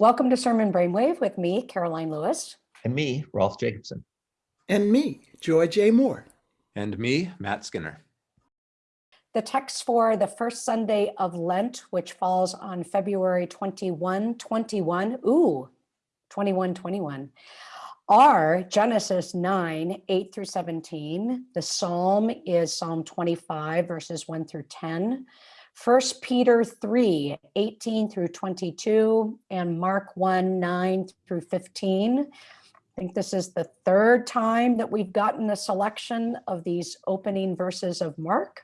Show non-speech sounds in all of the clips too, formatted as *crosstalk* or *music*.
Welcome to Sermon Brainwave with me, Karoline Lewis. And me, Rolf Jacobson. And me, Joy J. Moore. And me, Matt Skinner. The text for the first Sunday of Lent, which falls on February 21, 21, ooh, 21, 21, are Genesis 9, 8 through 17. The Psalm is Psalm 25, verses 1 through 10. First Peter 3, 18 through 22, and Mark 1, 9 through 15. I think this is the third time that we've gotten a selection of these opening verses of Mark.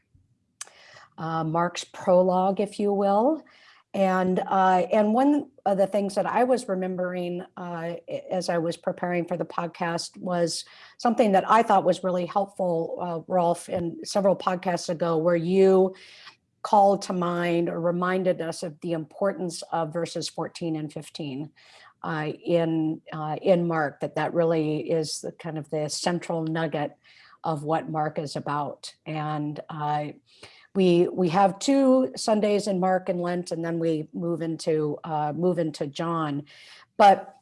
Uh, Mark's prologue, if you will. And, uh, and one of the things that I was remembering uh, as I was preparing for the podcast was something that I thought was really helpful, uh, Rolf, in several podcasts ago, where you called to mind or reminded us of the importance of verses 14 and 15 uh, in uh, in Mark, that that really is the kind of the central nugget of what Mark is about. And uh, we we have two Sundays in Mark and Lent, and then we move into uh, move into John. But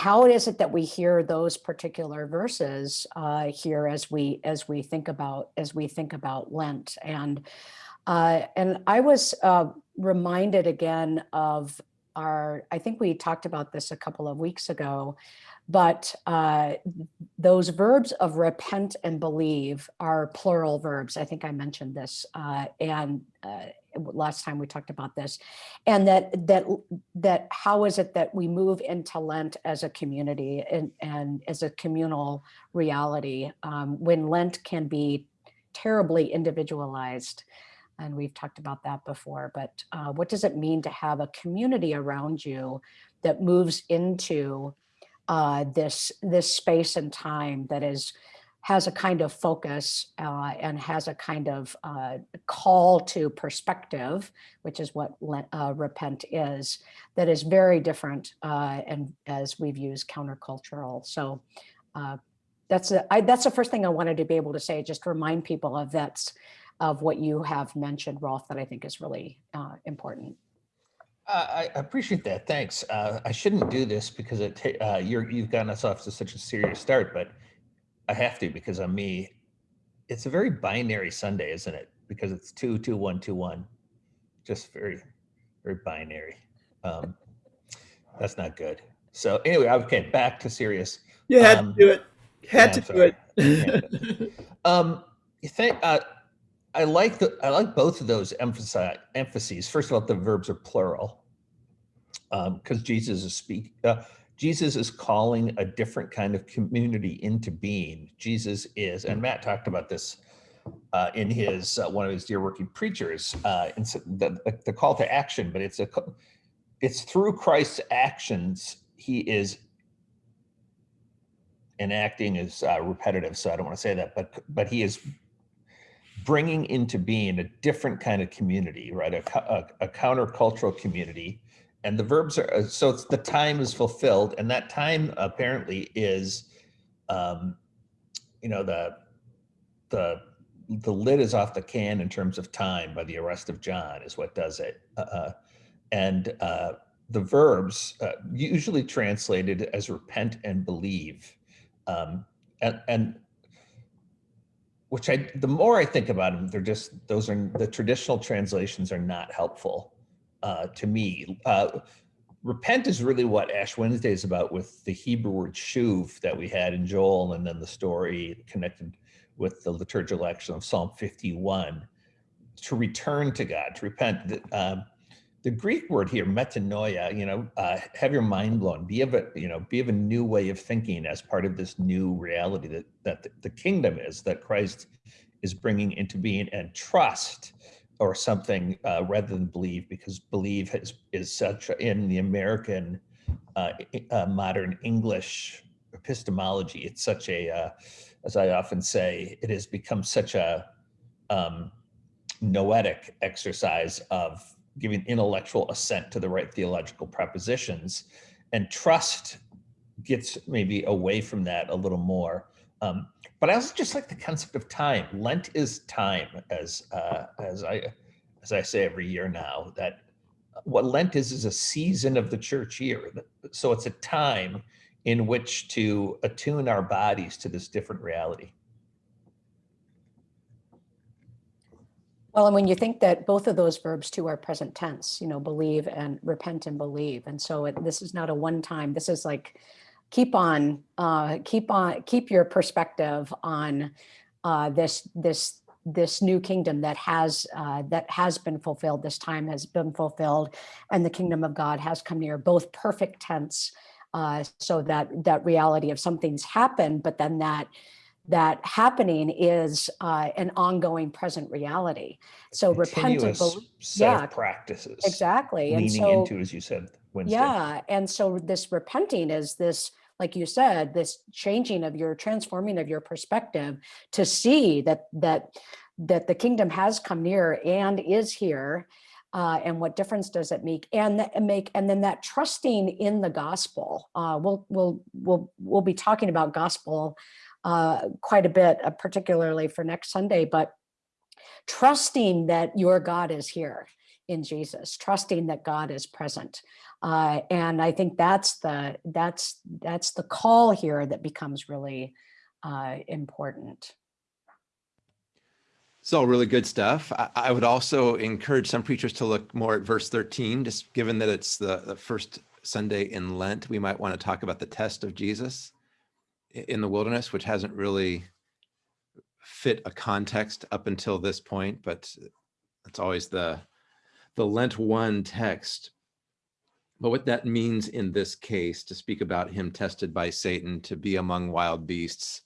how is it that we hear those particular verses uh, here as we as we think about as we think about Lent and uh, and I was uh, reminded again of our, I think we talked about this a couple of weeks ago, but uh, those verbs of repent and believe are plural verbs. I think I mentioned this uh, and uh, last time we talked about this and that that that how is it that we move into Lent as a community and, and as a communal reality um, when Lent can be terribly individualized and we've talked about that before, but uh, what does it mean to have a community around you that moves into uh, this, this space and time that is has a kind of focus uh, and has a kind of uh, call to perspective, which is what uh, repent is, that is very different uh, and as we've used countercultural. So that's a, I, that's the first thing I wanted to be able to say, just to remind people of that's of what you have mentioned, Rolf, that I think is really uh, important. Uh, I appreciate that. Thanks. Uh, I shouldn't do this because it uh, you're, you've gotten us off to such a serious start, but I have to because I'm me. It's a very binary Sunday, isn't it? Because it's two, two, one, two, one. Just very, very binary. Um, that's not good. So anyway, okay, back to serious. You had um, to do it. Had yeah, to do it. *laughs* um, you think uh, I like the I like both of those emphasize emphases. First of all, the verbs are plural because um, Jesus is speak. Uh, Jesus is calling a different kind of community into being. Jesus is, and Matt talked about this uh, in his uh, one of his dear working preachers. Uh, the, the call to action, but it's a it's through Christ's actions he is enacting is uh, repetitive, so I don't want to say that, but but he is bringing into being a different kind of community, right? A, a, a countercultural community. And the verbs are, uh, so it's the time is fulfilled and that time apparently is, um, you know, the, the, the lid is off the can in terms of time by the arrest of John is what does it. Uh, uh and uh, the verbs uh, usually translated as repent and believe. Um, and, and which I, the more I think about them, they're just, those are, the traditional translations are not helpful uh, to me. Uh, repent is really what Ash Wednesday is about with the Hebrew word shuv that we had in Joel and then the story connected with the liturgical action of Psalm 51, to return to God, to repent. Um, the Greek word here, metanoia, you know, uh, have your mind blown, be of a, you know, be of a new way of thinking as part of this new reality that, that the kingdom is, that Christ is bringing into being and trust or something uh, rather than believe, because believe has, is such in the American uh, uh, modern English epistemology, it's such a, uh, as I often say, it has become such a um, noetic exercise of giving intellectual assent to the right theological propositions and trust gets maybe away from that a little more. Um, but I also just like the concept of time. Lent is time, as uh, as I as I say every year now. That what Lent is is a season of the church year. So it's a time in which to attune our bodies to this different reality. Well, and when you think that both of those verbs too are present tense, you know, believe and repent and believe. And so it, this is not a one time, this is like, keep on, uh, keep on, keep your perspective on uh, this, this, this new kingdom that has, uh, that has been fulfilled, this time has been fulfilled, and the kingdom of God has come near, both perfect tense, uh, so that, that reality of something's happened, but then that, that happening is uh, an ongoing present reality. So repent and Continuous believe. set yeah, of practices. Exactly. And so, into, as you said, Wednesday. yeah. And so this repenting is this, like you said, this changing of your transforming of your perspective to see that, that, that the kingdom has come near and is here. Uh, and what difference does it make and that make and then that trusting in the gospel uh, we'll we'll we'll we'll be talking about gospel uh, quite a bit, uh, particularly for next Sunday, but trusting that your God is here in Jesus, trusting that God is present. Uh, and I think that's the that's that's the call here that becomes really uh, important. It's all really good stuff. I, I would also encourage some preachers to look more at verse 13, just given that it's the, the first Sunday in Lent, we might want to talk about the test of Jesus in the wilderness, which hasn't really fit a context up until this point, but it's always the the Lent one text. But what that means in this case, to speak about him tested by Satan to be among wild beasts,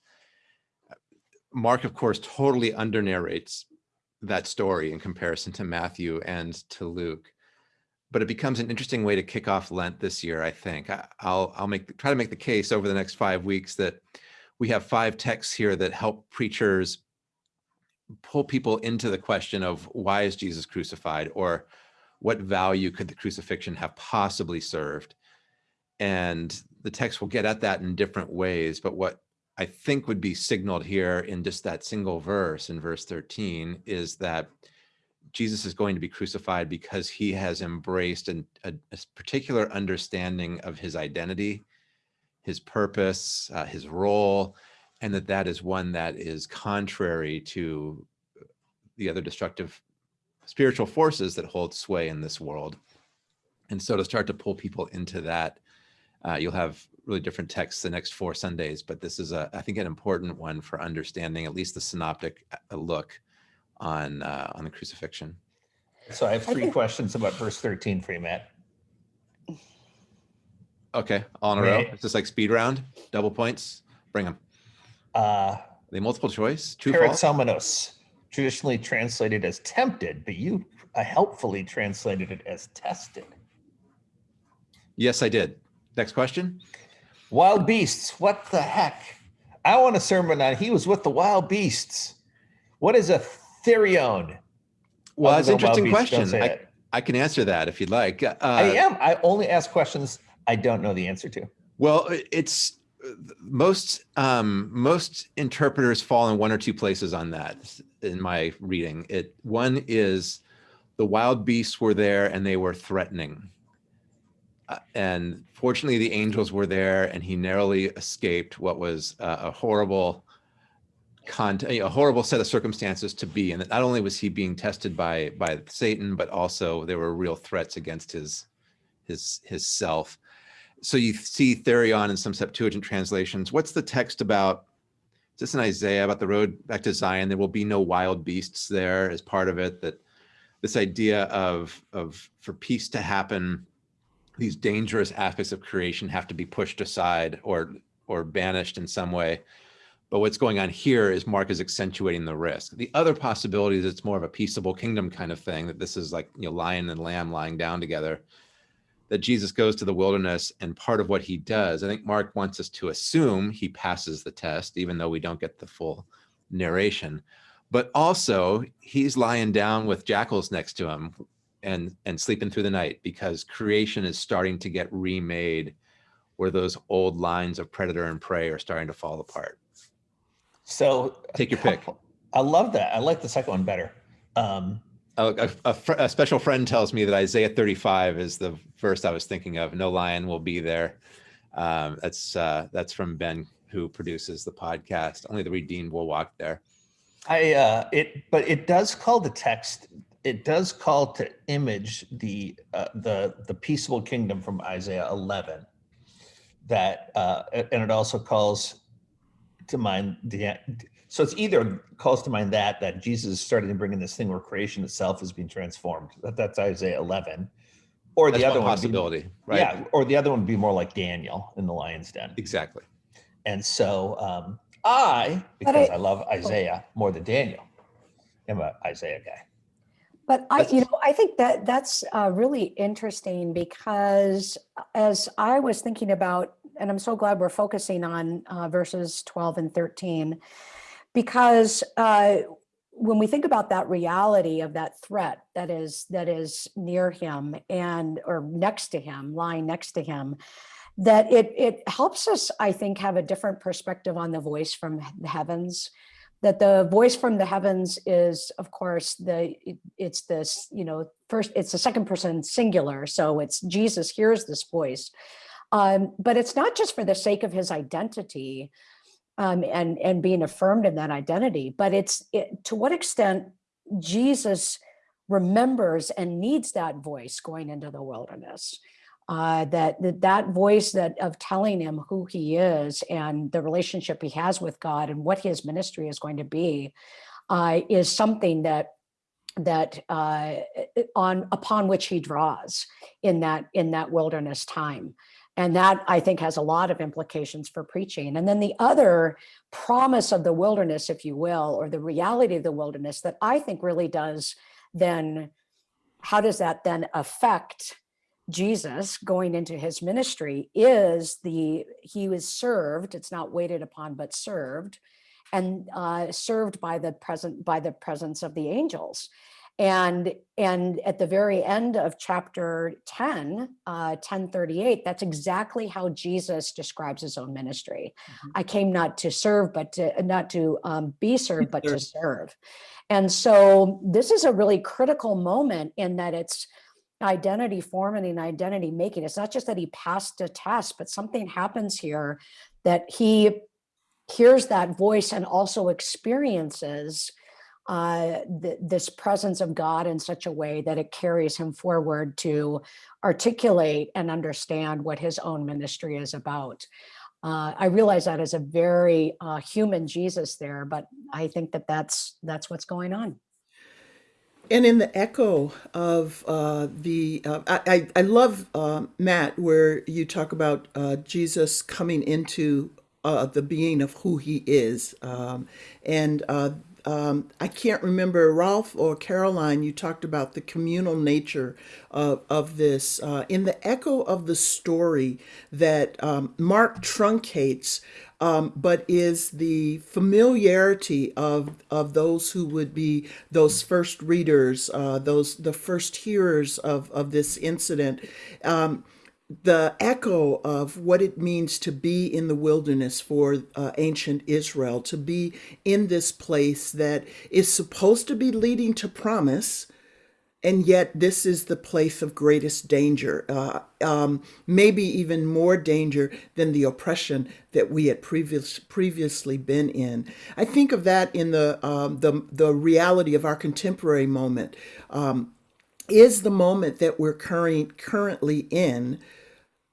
Mark, of course, totally under narrates that story in comparison to Matthew and to Luke. But it becomes an interesting way to kick off Lent this year, I think. I, I'll I'll make try to make the case over the next five weeks that we have five texts here that help preachers pull people into the question of why is Jesus crucified or what value could the crucifixion have possibly served? And the text will get at that in different ways. But what I think would be signaled here in just that single verse in verse 13 is that Jesus is going to be crucified because he has embraced an, a, a particular understanding of his identity, his purpose, uh, his role, and that that is one that is contrary to the other destructive spiritual forces that hold sway in this world. And so to start to pull people into that, uh, you'll have really different texts the next four Sundays, but this is a, I think, an important one for understanding at least the synoptic uh, look on uh, on the crucifixion. So I have three think- questions about verse 13 for you, Matt. Okay, all in a row. It's just like speed round, double points. Bring them. Uh, They multiple choice, true false. Peirazomenos, traditionally translated as tempted, but you uh, helpfully translated it as tested. Yes, I did. Next question. Wild beasts, what the heck? I want a sermon on he was with the wild beasts. What is a therion? Well, that's an interesting question. I. I can answer that if you'd like. Uh, I am. I only ask questions I don't know the answer to. Well, it's most um, most interpreters fall in one or two places on that. In my reading, it one is the wild beasts were there and they were threatening, Uh, and fortunately the angels were there and he narrowly escaped what was uh, a horrible con- a horrible set of circumstances to be in. That not only was he being tested by by Satan, but also there were real threats against his his his self so you see Therion in some Septuagint translations. What's the text about? Is this in Isaiah about the road back to Zion? There will be no wild beasts there as part of it. That this idea of of for peace to happen, these dangerous aspects of creation have to be pushed aside or or banished in some way. But what's going on here is Mark is accentuating the risk. The other possibility is it's more of a peaceable kingdom kind of thing. That this is like you know lion and lamb lying down together that Jesus goes to the wilderness and part of what he does, I think Mark wants us to assume he passes the test, even though we don't get the full narration. But also, he's lying down with jackals next to him and and sleeping through the night because creation is starting to get remade where those old lines of predator and prey are starting to fall apart. So Take your pick. I love that. I like the second one better. Um, A, a, a fr- a special friend tells me that Isaiah 35 is the verse I was thinking of. No lion will be there. Um, that's uh, that's from Ben, who produces the podcast. Only the redeemed will walk there. I uh it but it does call the text it does call to image the uh, the the peaceable kingdom from Isaiah 11 that uh and it also calls to mind the so it's either calls to mind that that Jesus is starting to bring in this thing where creation itself is being transformed that that's Isaiah 11 or the That's other one one would be- possibility, right? yeah or the other one would be more like Daniel in the lion's den exactly. and so um, I, because I- I, love Isaiah more than Daniel, am a Isaiah guy. But I, you know, I think that that's uh, really interesting because as I was thinking about, and I'm so glad we're focusing on uh, verses 12 and 13, because uh, when we think about that reality of that threat that is that is near him and or next to him, lying next to him, that it it helps us, I think, have a different perspective on the voice from the heavens. That the voice from the heavens is of course the it- it's this you know first it's the second person singular so it's jesus hears this voice um, but it's not just for the sake of his identity um, and and being affirmed in that identity but it's it, to what extent jesus remembers and needs that voice going into the wilderness uh, that, that that voice that of telling him who he is and the relationship he has with God and what his ministry is going to be uh, is something that that uh, on upon which he draws in that in that wilderness time and that i think has a lot of implications for preaching. And then the other promise of the wilderness if you will or the reality of the wilderness that i think really does then how does that then affect Jesus going into his ministry is the he was served it's not waited upon but served and uh, served by the present by the presence of the angels and and at the very end of chapter 10 uh 1038 that's exactly how jesus describes his own ministry Mhm. i came not to serve but to not to um, be served but to serve and so this is a really critical moment in that it's identity forming and identity making. It's not just that he passed a test, but something happens here that he hears that voice and also experiences uh, th- this presence of God in such a way that it carries him forward to articulate and understand what his own ministry is about. Uh, I realize that as a very uh, human Jesus there, but I think that that's that's what's going on. And in the echo of uh, the, uh, I, I love uh, Matt, where you talk about uh, Jesus coming into the being of who he is. Um, and um, I can't remember, Rolf or Karoline, you talked about the communal nature of, of this. Uh, in the echo of the story that um, Mark truncates, um, but is the familiarity of of those who would be those first readers, uh, those the first hearers of of this incident. Um, the echo of what it means to be in the wilderness for uh, ancient Israel, to be in this place that is supposed to be leading to promise, and yet this is the place of greatest danger, uh, um, maybe even more danger than the oppression that we had previous, previously been in. I think of that in the um, the the reality of our contemporary moment. Um, is the moment that we're current, currently in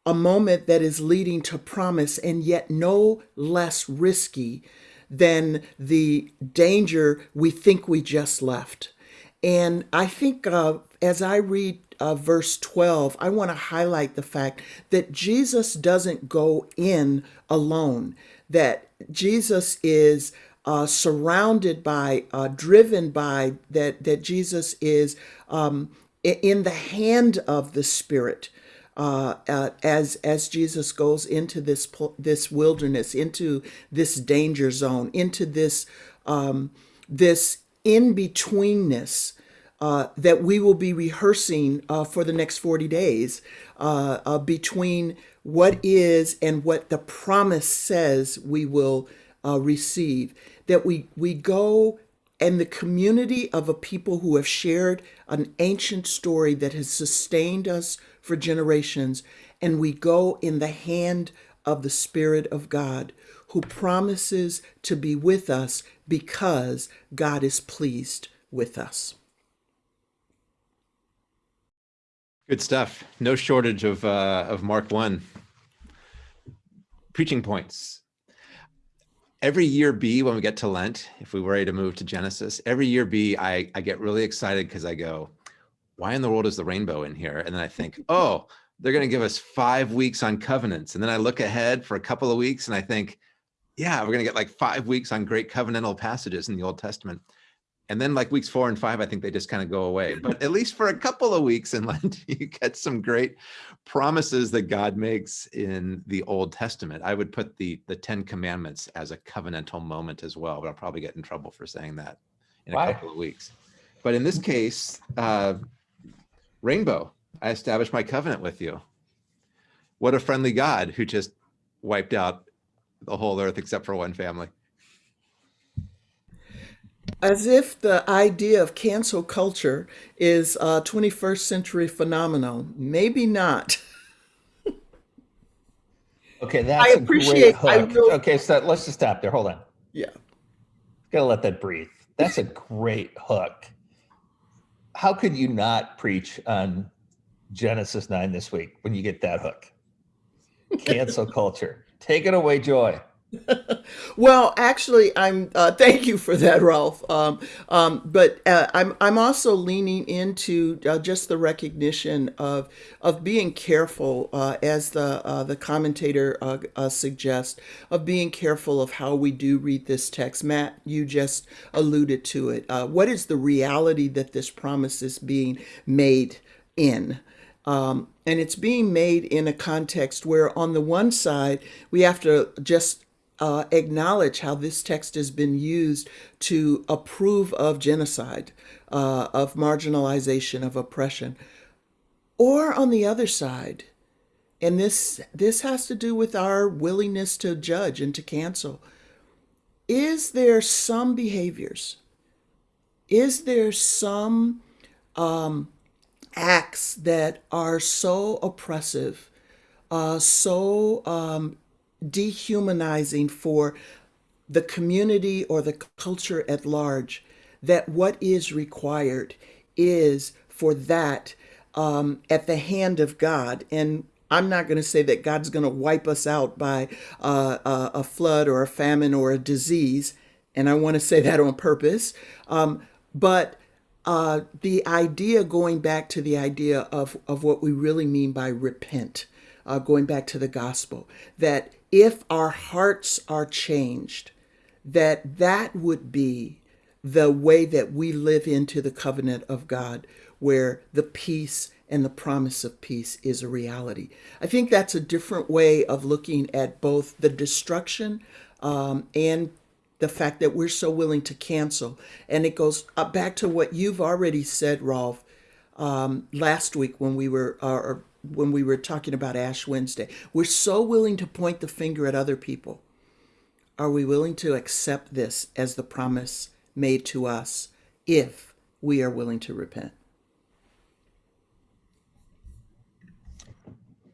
a moment that is leading to promise and yet no less risky than the danger we think we just left. And I think uh, as I read uh, verse 12, I want to highlight the fact that Jesus doesn't go in alone, that Jesus is uh, surrounded by, uh, driven by, that, that Jesus is um, in the hand of the Spirit uh, uh, as as Jesus goes into this this wilderness, into this danger zone, into this um, this in betweenness uh, that we will be rehearsing uh, for the next forty days uh, uh, between what is and what the promise says we will receive. That we we go and the community of a people who have shared an ancient story that has sustained us for generations. And we go in the hand of the Spirit of God, who promises to be with us because God is pleased with us. Good stuff. No shortage of uh, of Mark one preaching points. Every year B, when we get to Lent, if we were ready to move to Genesis, every year B, I, I get really excited because I go, why in the world is the rainbow in here? And then I think, *laughs* oh, they're going to give us five weeks on covenants. And then I look ahead for a couple of weeks and I think, yeah, we're going to get like five weeks on great covenantal passages in the Old Testament and then like weeks four and five, I think they just kind of go away. *laughs* But at least for a couple of weeks in Lent, *laughs* you get some great promises that God makes in the Old Testament. I would put the the Ten Commandments as a covenantal moment as well, but I'll probably get in trouble for saying that in a Why? couple of weeks. But in this case, uh, Rainbow, I established my covenant with you. What a friendly God who just wiped out the whole earth except for one family. As if the idea of cancel culture is a 21st century phenomenon. Maybe not. *laughs* Okay, that's a great appreciate- I hook. Okay, so let's just stop there. Hold on. Yeah. Gotta let that breathe. That's a great hook. How could you not preach on Genesis 9 this week when you get that hook? Cancel culture. Take it away, Joy. Well, actually, I'm. Uh, thank you for that, Rolf. Um, um, but uh, I'm. I'm also leaning into uh, just the recognition of of being careful, uh, as the uh, the commentator uh, suggests, of being careful of how we do read this text. Matt, you just alluded to it. What is the reality that this promise is being made in? Um, and it's being made in a context where, on the one side, we have to just uh, acknowledge how this text has been used to approve of genocide, uh, of marginalization, of oppression. Or on the other side, and this this has to do with our willingness to judge and to cancel. Is there some behaviors? Is there some um, acts that are so oppressive, uh, so um, dehumanizing for the community or the culture at large, that what is required is for that um, at the hand of God. And I'm not going to say that God's going to wipe us out by uh, a, flood or a famine or a disease. And I want to say that on purpose. Um, but uh, the idea going back to the idea of, of what we really mean by repent, uh, going back to the gospel, that if our hearts are changed, that that would be the way that we live into the covenant of God, where the peace and the promise of peace is a reality. I think that's a different way of looking at both the destruction um, and the fact that we're so willing to cancel. And it goes uh, back to what you've already said, Rolf, um, last week when we were, uh, when we were talking about Ash Wednesday. We're so willing to point the finger at other people. Are we willing to accept this as the promise made to us if we are willing to repent?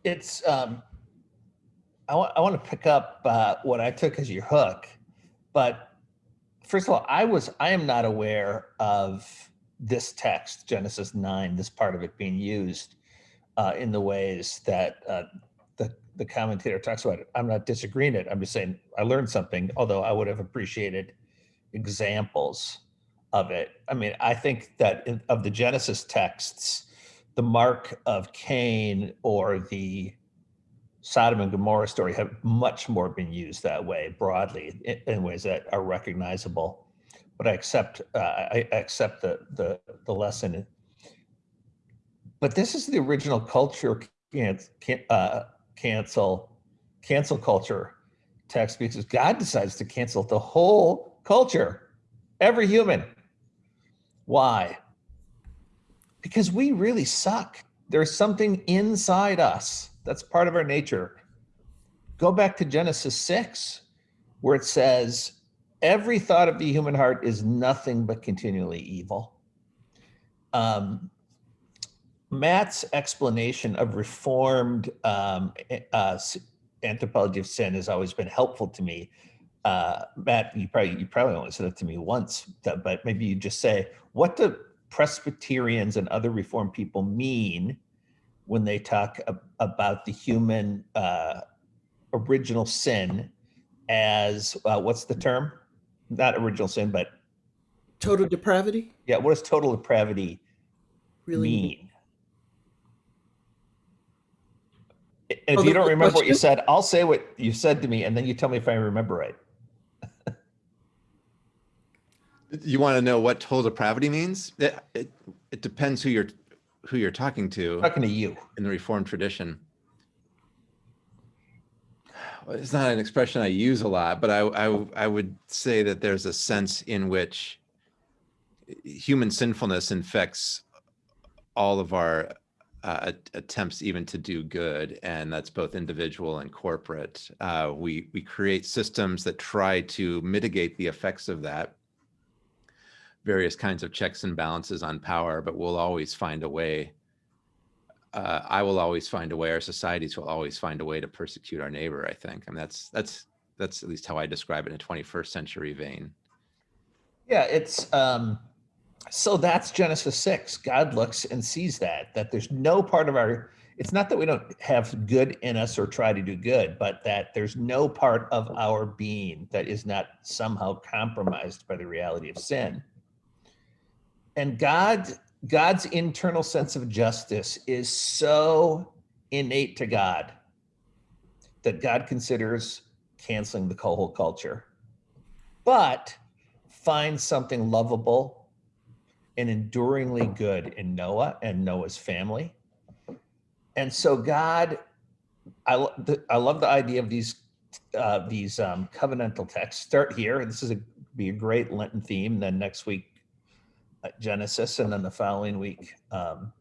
It's, um, I want, want to pick up uh, what I took as your hook, but first of all, I was, I am not aware of this text, Genesis 9, this part of it being used uh, in the ways that uh, the, the commentator talks about it. I'm not disagreeing it. I'm just saying I learned something, although I would have appreciated examples of it. I mean, I think that in, of the Genesis texts, the mark of Cain or the Sodom and Gomorrah story have much more been used that way broadly in, in ways that are recognizable. But I accept uh, I accept the the the lesson but this is the original culture can, can, uh, cancel cancel culture text because God decides to cancel the whole culture, every human. Why? Because we really suck. There's something inside us that's part of our nature. Go back to Genesis 6, where it says, every thought of the human heart is nothing but continually evil. Um, Matt's explanation of reformed um, uh, anthropology of sin has always been helpful to me. Uh, Matt, you probably you probably only said it to me once, but maybe you just say, what do Presbyterians and other Reformed people mean when they talk ab- about the human uh, original sin as uh, what's the term? Not original sin, but Total depravity? yeah, what does total depravity Really? mean? And Oh, if you don't the remember what you said, I'll say what you said to me, and then you tell me if I remember right. *laughs* You want to know what total depravity means? It, it, it depends who you're who you're talking to I'm talking to you. in the Reformed tradition. Well, It's not an expression I use a lot, but I, I I would say that there's a sense in which human sinfulness infects all of our uh, attempts even to do good, and that's both individual and corporate. Uh, we we create systems that try to mitigate the effects of that. Various kinds of checks and balances on power, but we'll always find a way. Uh, I will always find a way. Our societies will always find a way to persecute our neighbor. I think, I mean that's that's that's at least how I describe it in a 21st century vein. Yeah, it's um so that's Genesis 6. God looks and sees that that there's no part of our it's not that we don't have good in us or try to do good, but that there's no part of our being that is not somehow compromised by the reality of sin. And God God's internal sense of justice is so innate to God that God considers canceling the whole culture. But finds something lovable and enduringly good in Noah and Noah's family. And so God, I, the- I love the idea of these uh, these um, covenantal texts. Start here. This is a be a great Lenten theme. Then next week, uh, Genesis, and then the following week, um,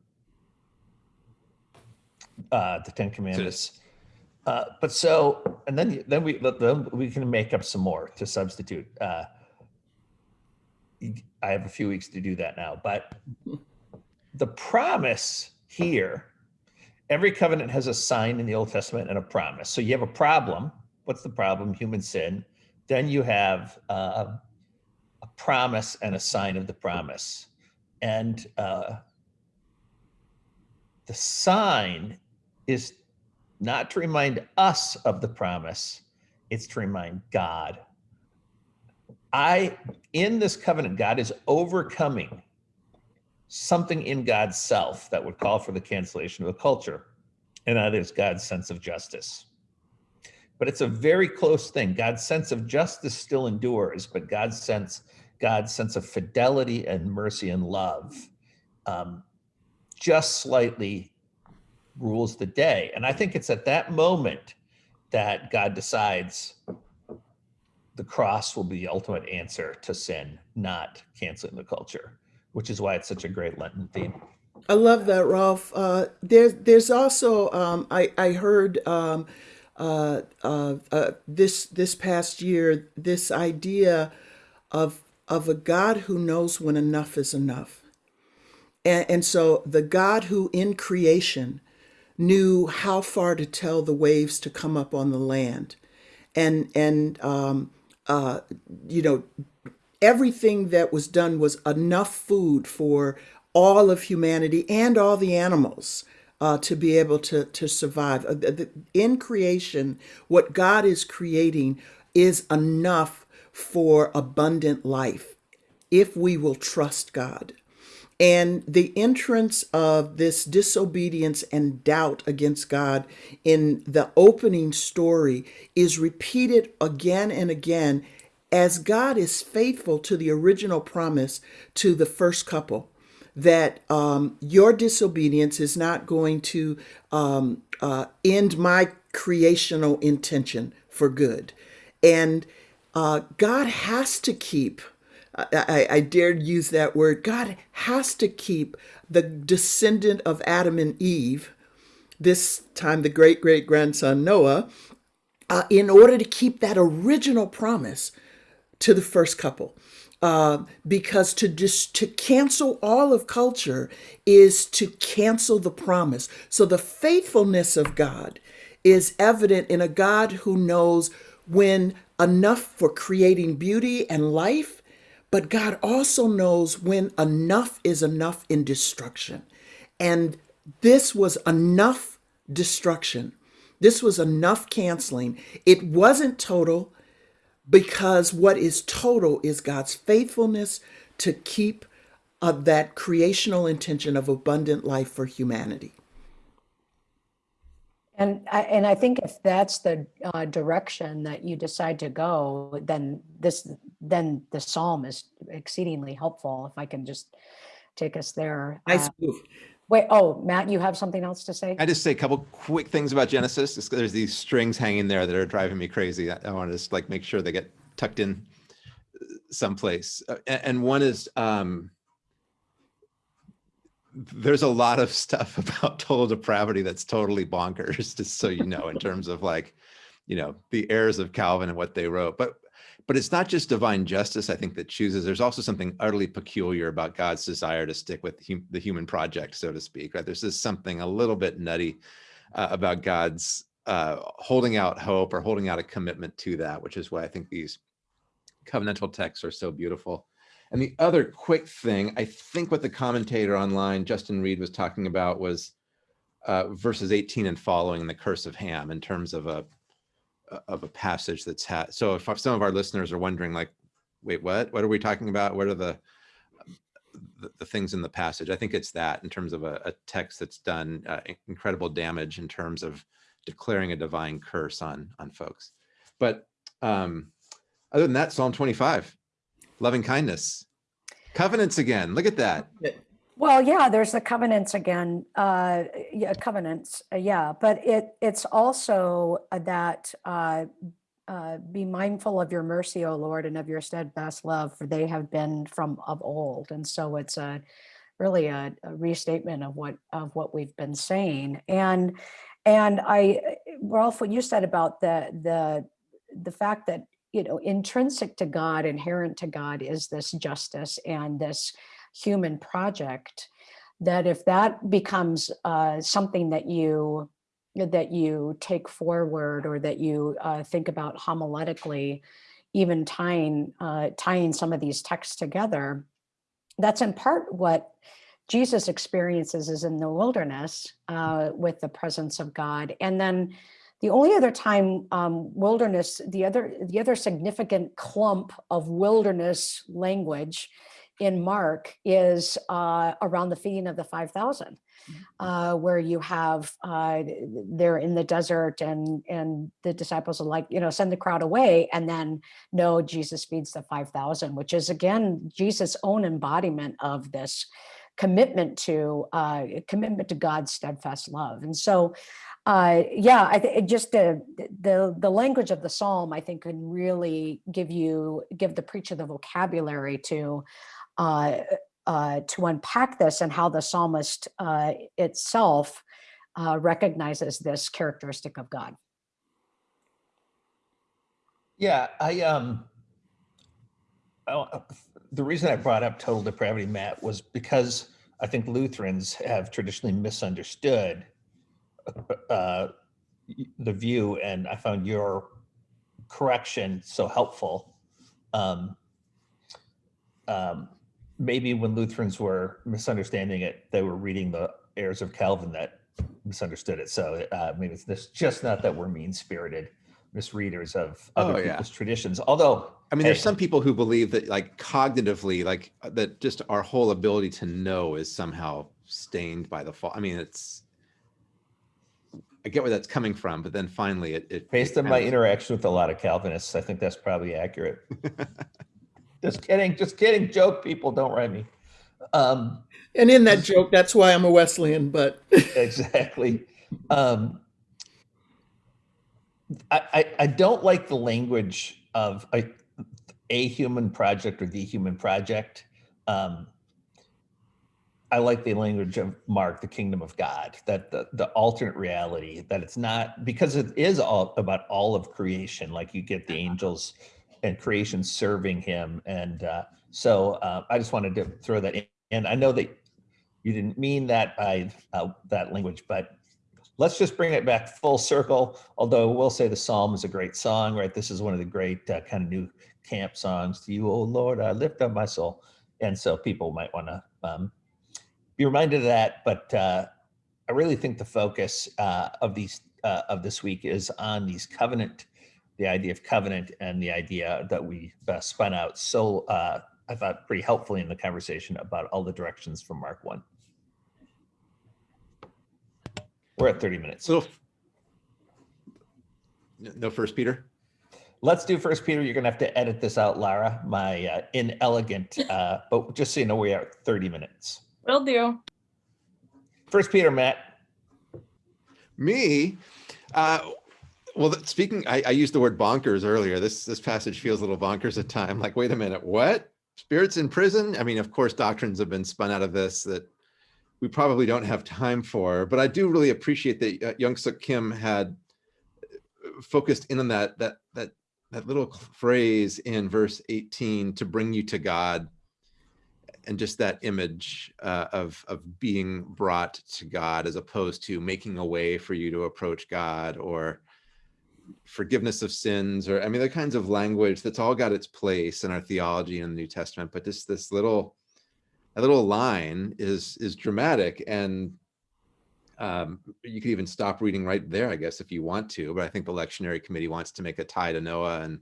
uh, the Ten Commandments. Uh, but so, and then then we then we can make up some more to substitute. Uh, I have a few weeks to do that now, but the promise here, every covenant has a sign in the Old Testament and a promise. So you have a problem. What's the problem? Human sin. Then you have uh, a promise and a sign of the promise. And uh, the sign is not to remind us of the promise, it's to remind God. I, in this covenant, God is overcoming something in God's self that would call for the cancellation of the culture. And that is God's sense of justice. But it's a very close thing. God's sense of justice still endures, but God's sense, God's sense of fidelity and mercy and love um, just slightly rules the day. And I think it's at that moment that God decides the cross will be the ultimate answer to sin, not canceling the culture, which is why it's such a great Lenten theme. I love that, Rolf. Uh, there's there's also um, I I heard um, uh, uh, uh, this this past year this idea of of a God who knows when enough is enough, and, and so the God who in creation knew how far to tell the waves to come up on the land, and and um, uh, you know everything that was done was enough food for all of humanity and all the animals uh, to be able to to survive. Uh, In creation, what God is creating is enough for abundant life if we will trust God. And the entrance of this disobedience and doubt against God in the opening story is repeated again and again as God is faithful to the original promise to the first couple that um, your disobedience is not going to um, uh, end my creational intention for good. And uh, God has to keep, I, I, I dare use that word, God has to keep the descendant of Adam and Eve, this time the great great grandson Noah, uh, in order to keep that original promise to the first couple. Uh, because to just to cancel all of culture is to cancel the promise. So the faithfulness of God is evident in a God who knows when enough for creating beauty and life, but God also knows when enough is enough in destruction. And this was enough destruction. This was enough canceling. It wasn't total because what is total is God's faithfulness to keep uh, that creational intention of abundant life for humanity. And I, and I think if that's the uh, direction that you decide to go, then this, then the psalm is exceedingly helpful. If I can just take us there. Nice Uh, move. Wait, oh, Matt, you have something else to say? I just say a couple quick things about Genesis. There's these strings hanging there that are driving me crazy. I, I want to just like make sure they get tucked in uh, someplace. Uh, And, one is um, there's a lot of stuff *laughs* about total depravity that's totally bonkers, just so you know, in terms of like, you know, the heirs of Calvin and what they wrote. But but it's not just divine justice, I think, that chooses. There's also something utterly peculiar about God's desire to stick with hum- the human project, so to speak. Right? There's just something a little bit nutty uh, about God's uh, holding out hope or holding out a commitment to that, which is why I think these covenantal texts are so beautiful. And the other quick thing, I think what the commentator online, Justin Reed, was talking about was uh, verses 18 and following in the curse of Ham in terms of a of a passage that's had. So if some of our listeners are wondering, like, wait, what? What are we talking about? What are the the, the things in the passage? I think it's that in terms of a, a text that's done uh, incredible damage in terms of declaring a divine curse on on folks. But um, other than that, Psalm 25, loving kindness, covenants again. Look at that. Well, yeah, there's the covenants again, uh, yeah, covenants, uh, yeah, but it, it's also uh, that, uh, uh, be mindful of your mercy, O Lord, and of your steadfast love, for they have been from of old. And so it's a, really a a restatement of what, of what we've been saying. And, and I, Rolf, what you said about the, the, the fact that, you know, intrinsic to God, inherent to God is this justice and this human project that if that becomes uh, something that you that you take forward or that you uh, think about homiletically even tying uh, tying some of these texts together that's in part what jesus experiences is in the wilderness uh, with the presence of god. And then the only other time um, wilderness the other the other significant clump of wilderness language in Mark is uh, around the feeding of the 5,000, uh, where you have, uh, they're in the desert and, and the disciples are like, you know, send the crowd away. And then no, Jesus feeds the 5,000, which is again, Jesus' own embodiment of this commitment to uh, commitment to God's steadfast love. And so, uh, yeah, I think just the, the the language of the psalm, I think, can really give you give the preacher the vocabulary to uh, uh, to unpack this and how the psalmist uh, itself uh, recognizes this characteristic of God. Yeah, I um, uh, the reason I brought up total depravity, Matt, was because I think Lutherans have traditionally misunderstood uh, the view, and I found your correction so helpful. Um, um, maybe when Lutherans were misunderstanding it, they were reading the heirs of Calvin that misunderstood it. So uh, maybe it's this, just not that we're mean spirited misreaders of other Oh, yeah. people's traditions. Although, I mean, there's some people who believe that like cognitively, like that just our whole ability to know is somehow stained by the fall. I mean, it's, I get where that's coming from, but then finally it, it. based it on my of- interaction with a lot of Calvinists, I think that's probably accurate. just kidding, just kidding. Joke, people, don't write me. Um, And in that joke, that's why I'm a Wesleyan, but *laughs* exactly. Um, I, I, I don't like the language of a, a human project or the human project. Um, I like the language of Mark, the kingdom of God, that the, the alternate reality, that it's not because it is all about all of creation. Like you get the angels and creation serving him. And uh, so uh, I just wanted to throw that in. And I know that you didn't mean that by uh, that language, but let's just bring it back full circle. Although we'll say the Psalm is a great song, right? This is one of the great uh, kind of new camp songs. To you, oh Lord, I lift up my soul. And so people might want to um, be reminded of that. But uh, I really think the focus uh, of these uh, of this week is on these covenant, the idea of covenant, and the idea that we uh, spun out. So uh, I thought pretty helpfully in the conversation about all the directions from Mark one. We're at 30 minutes. So no first Peter. Let's do First Peter. You're gonna have to edit this out, Lara. My uh, inelegant, uh, but just so you know, we are 30 minutes. Will do. First Peter, Matt. Me, uh, well, speaking, I, I used the word bonkers earlier. This this passage feels a little bonkers at time. Like, wait a minute, what? Spirits in prison? I mean, of course, doctrines have been spun out of this that we probably don't have time for. But I do really appreciate that uh, Yung Suk Kim had uh, focused in on that that that that little phrase in verse 18 to bring you to God and just that image uh, of of being brought to God as opposed to making a way for you to approach God or forgiveness of sins or I mean the kinds of language that's all got its place in our theology in the New Testament but just this little a little line is is dramatic and um, you could even stop reading right there, I guess, if you want to. But I think the lectionary committee wants to make a tie to Noah, and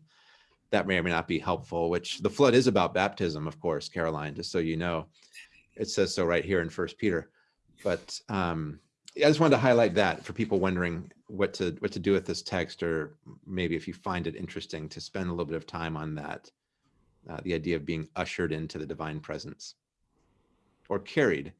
that may or may not be helpful. Which the flood is about baptism, of course, Karoline. Just so you know, it says so right here in First Peter. But um, I just wanted to highlight that for people wondering what to what to do with this text, or maybe if you find it interesting to spend a little bit of time on that, uh, the idea of being ushered into the divine presence or carried